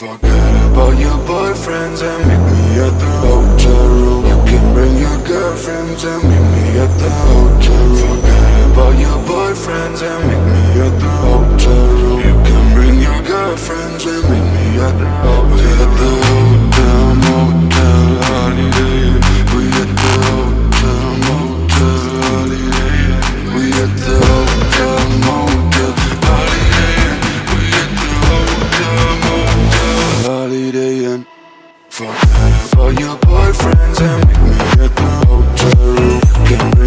Forget about your boyfriends and make me a throw Call your boyfriends and meet me at the hotel room.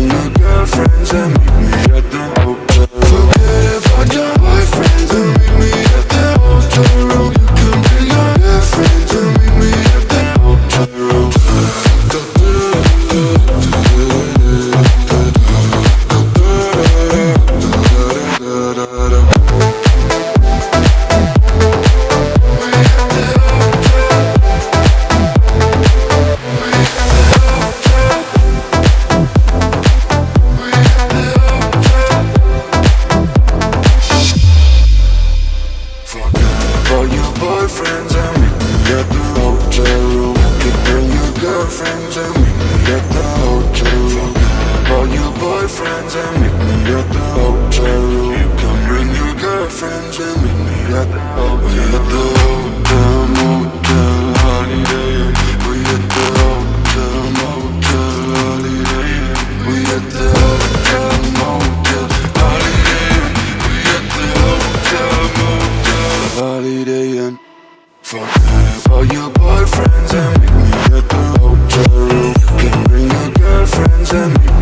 all your boyfriends and me. At the hotel room Keep bring your girlfriends and me. At the hotel room all your boyfriends and me. At the hotel room You can bring your girlfriends and meet me. At the hotel room. to